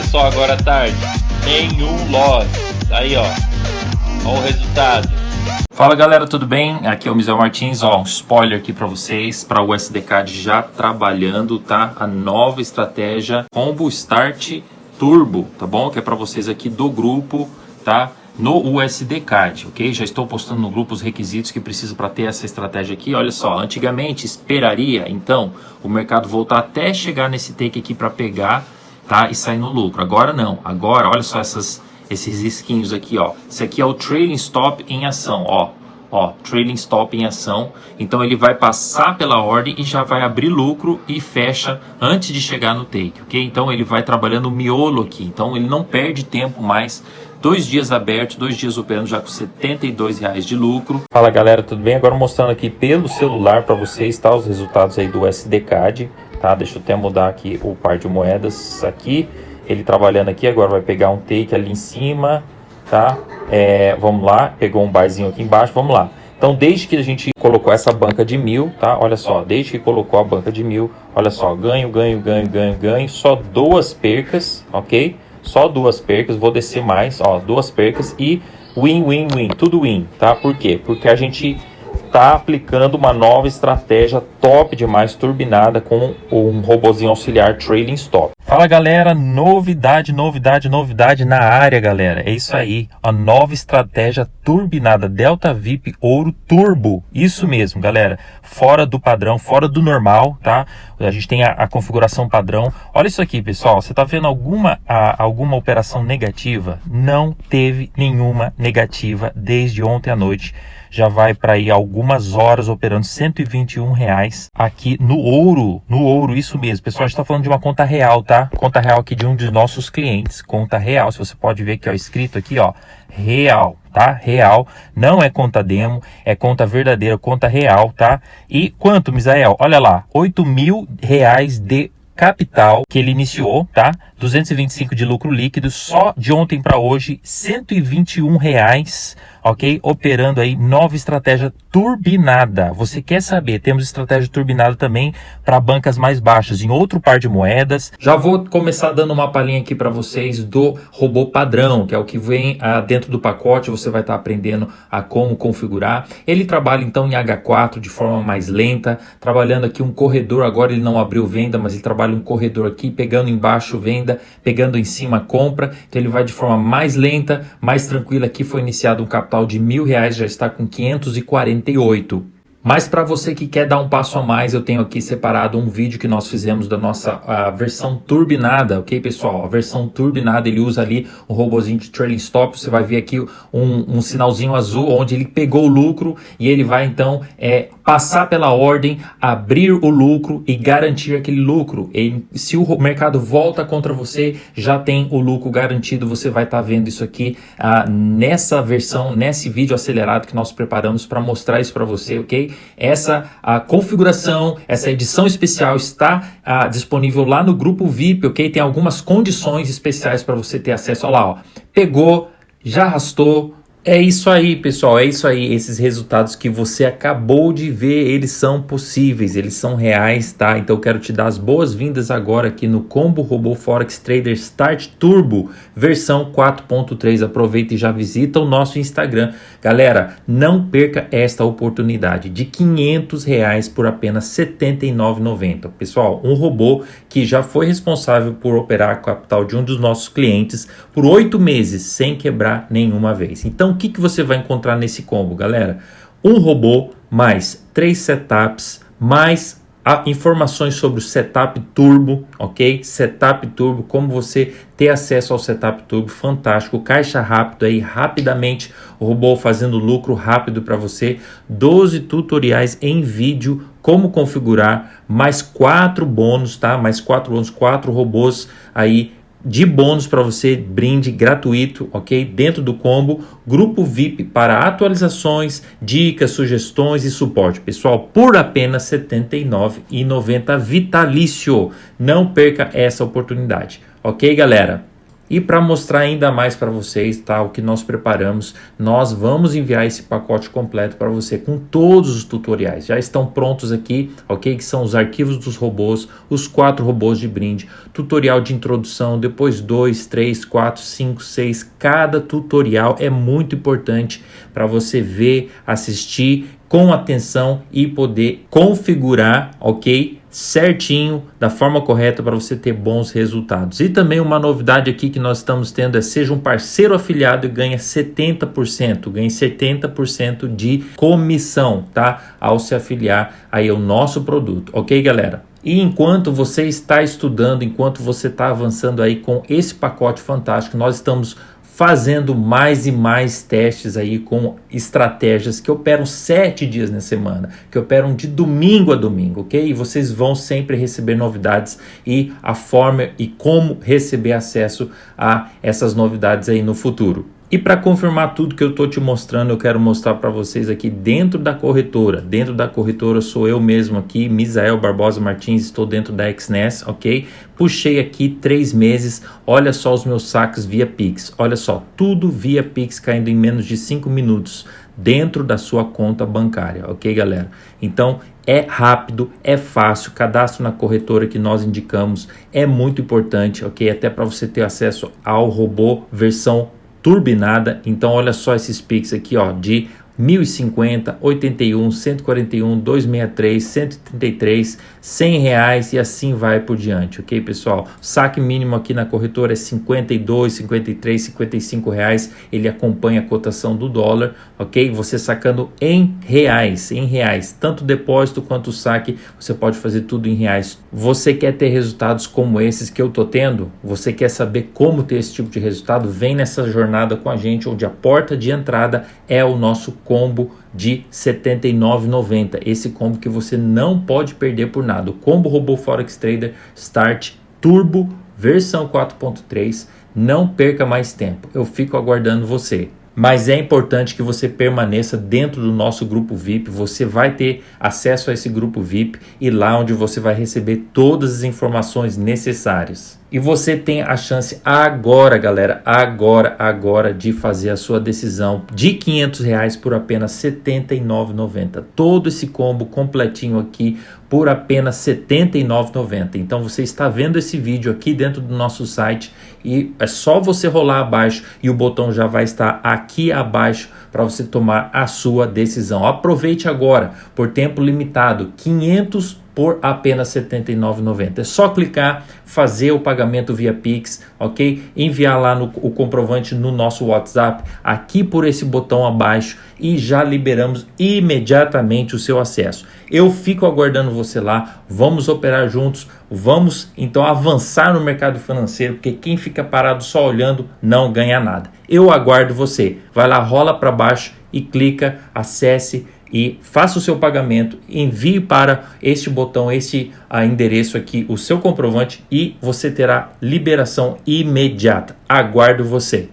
Começou agora à tarde. Nenhum loss. Aí, ó. Olha o resultado. Fala galera, tudo bem? Aqui é o Misel Martins, ó, um spoiler aqui para vocês, para o SDCAD já trabalhando, tá? A nova estratégia Combo Start Turbo, tá bom? Que é para vocês aqui do grupo, tá? No USD Card, ok? Já estou postando no grupo os requisitos que precisa para ter essa estratégia aqui. Olha só, antigamente esperaria, então, o mercado voltar até chegar nesse take aqui para pegar, tá? E sair no lucro. Agora não. Agora, olha só essas esses risquinhos aqui, ó. Esse aqui é o trailing stop em ação, ó. Ó, trailing stop em ação. Então ele vai passar pela ordem e já vai abrir lucro e fecha antes de chegar no take, ok? Então ele vai trabalhando o miolo aqui. Então ele não perde tempo mais. Dois dias abertos, dois dias operando já com 72 reais de lucro. Fala galera, tudo bem? Agora mostrando aqui pelo celular para vocês, tá? Os resultados aí do SDCAD, tá? Deixa eu até mudar aqui o par de moedas aqui ele trabalhando aqui, agora vai pegar um take ali em cima, tá? É, vamos lá, pegou um barzinho aqui embaixo, vamos lá. Então, desde que a gente colocou essa banca de mil, tá? Olha só, desde que colocou a banca de mil, olha só, ganho, ganho, ganho, ganho, ganho, só duas percas, ok? Só duas percas, vou descer mais, ó, duas percas e win, win, win, tudo win, tá? Por quê? Porque a gente está aplicando uma nova estratégia top demais, turbinada com um robozinho auxiliar Trailing Stop. Fala galera, novidade, novidade, novidade na área galera, é isso aí, a nova estratégia turbinada Delta VIP Ouro Turbo, isso mesmo galera, fora do padrão, fora do normal, tá? A gente tem a, a configuração padrão, olha isso aqui pessoal, você tá vendo alguma, a, alguma operação negativa? Não teve nenhuma negativa desde ontem à noite, já vai para aí algumas horas operando 121 reais aqui no ouro, no ouro, isso mesmo. Pessoal, está falando de uma conta real, tá? Conta real aqui de um dos nossos clientes, conta real. Se você pode ver que ó, escrito aqui, ó, real, tá? Real, não é conta demo, é conta verdadeira, conta real, tá? E quanto, Misael? Olha lá, 8 mil reais de capital que ele iniciou, tá? 225 de lucro líquido, só de ontem para hoje, 121 reais ok? Operando aí nova estratégia turbinada. Você quer saber? Temos estratégia turbinada também para bancas mais baixas, em outro par de moedas. Já vou começar dando uma palhinha aqui para vocês do robô padrão, que é o que vem ah, dentro do pacote. Você vai estar tá aprendendo a como configurar. Ele trabalha então em H4 de forma mais lenta, trabalhando aqui um corredor. Agora ele não abriu venda, mas ele trabalha um corredor aqui, pegando embaixo venda, pegando em cima compra. Então ele vai de forma mais lenta, mais tranquila. Aqui foi iniciado um capital capital de mil reais já está com 548. Mas para você que quer dar um passo a mais, eu tenho aqui separado um vídeo que nós fizemos da nossa versão turbinada, ok pessoal? A versão turbinada, ele usa ali um robozinho de trailing stop, você vai ver aqui um, um sinalzinho azul onde ele pegou o lucro e ele vai então é, passar pela ordem, abrir o lucro e garantir aquele lucro. E se o mercado volta contra você, já tem o lucro garantido, você vai estar tá vendo isso aqui ah, nessa versão, nesse vídeo acelerado que nós preparamos para mostrar isso para você, ok? Essa a configuração, essa edição especial está a, disponível lá no grupo VIP, ok? Tem algumas condições especiais para você ter acesso. Olha lá, ó. pegou, já arrastou, é isso aí, pessoal, é isso aí. Esses resultados que você acabou de ver, eles são possíveis, eles são reais, tá? Então eu quero te dar as boas-vindas agora aqui no Combo Robô Forex Trader Start Turbo, versão 4.3. Aproveita e já visita o nosso Instagram. Galera, não perca esta oportunidade de 500 reais por apenas R$ 79,90. Pessoal, um robô que já foi responsável por operar a capital de um dos nossos clientes por oito meses sem quebrar nenhuma vez. Então, então, o que, que você vai encontrar nesse combo, galera? Um robô mais três setups, mais informações sobre o setup turbo, ok? Setup turbo, como você ter acesso ao setup turbo, fantástico, caixa rápido aí, rapidamente, o robô fazendo lucro rápido para você, 12 tutoriais em vídeo, como configurar, mais quatro bônus, tá? Mais quatro bônus, quatro robôs aí de bônus para você, brinde gratuito, ok? Dentro do combo, grupo VIP para atualizações, dicas, sugestões e suporte. Pessoal, por apenas R$ 79,90 vitalício. Não perca essa oportunidade, ok, galera? E para mostrar ainda mais para vocês, tá, o que nós preparamos, nós vamos enviar esse pacote completo para você com todos os tutoriais. Já estão prontos aqui, ok? Que são os arquivos dos robôs, os quatro robôs de brinde, tutorial de introdução, depois dois, três, quatro, cinco, seis. Cada tutorial é muito importante para você ver, assistir com atenção e poder configurar, ok? Certinho, da forma correta para você ter bons resultados. E também uma novidade aqui que nós estamos tendo é seja um parceiro afiliado e ganha 70%, ganhe 70% de comissão, tá? Ao se afiliar aí ao nosso produto, ok, galera? E enquanto você está estudando, enquanto você está avançando aí com esse pacote fantástico, nós estamos fazendo mais e mais testes aí com estratégias que operam sete dias na semana, que operam de domingo a domingo, ok? E vocês vão sempre receber novidades e a forma e como receber acesso a essas novidades aí no futuro. E para confirmar tudo que eu estou te mostrando, eu quero mostrar para vocês aqui dentro da corretora. Dentro da corretora sou eu mesmo aqui, Misael Barbosa Martins, estou dentro da XNES, ok? Puxei aqui três meses, olha só os meus saques via Pix. Olha só, tudo via Pix caindo em menos de cinco minutos dentro da sua conta bancária, ok galera? Então é rápido, é fácil, cadastro na corretora que nós indicamos é muito importante, ok? Até para você ter acesso ao robô versão turbinada. Então olha só esses Pix aqui, ó, de 1050, 81, 141, 263, 133, 100 reais e assim vai por diante, ok pessoal? O saque mínimo aqui na corretora é 52, 53, 55 reais, ele acompanha a cotação do dólar, ok? Você sacando em reais, em reais, tanto depósito quanto saque, você pode fazer tudo em reais. Você quer ter resultados como esses que eu tô tendo? Você quer saber como ter esse tipo de resultado? Vem nessa jornada com a gente, onde a porta de entrada é o nosso combo de R$ 79,90. Esse combo que você não pode perder por nada. O combo Robô Forex Trader Start Turbo versão 4.3. Não perca mais tempo. Eu fico aguardando você. Mas é importante que você permaneça dentro do nosso grupo VIP. Você vai ter acesso a esse grupo VIP e lá onde você vai receber todas as informações necessárias. E você tem a chance agora, galera, agora, agora de fazer a sua decisão de 500 reais por apenas R$ 79,90. Todo esse combo completinho aqui por apenas R$ 79,90. Então você está vendo esse vídeo aqui dentro do nosso site e é só você rolar abaixo e o botão já vai estar aqui abaixo para você tomar a sua decisão. Aproveite agora por tempo limitado, 500 por apenas R$ 79,90. É só clicar, fazer o pagamento via Pix, ok? Enviar lá no, o comprovante no nosso WhatsApp, aqui por esse botão abaixo e já liberamos imediatamente o seu acesso. Eu fico aguardando você lá, vamos operar juntos, vamos então avançar no mercado financeiro, porque quem fica parado só olhando não ganha nada. Eu aguardo você. Vai lá, rola para baixo e clica, acesse e faça o seu pagamento, envie para este botão, este a endereço aqui, o seu comprovante e você terá liberação imediata. Aguardo você.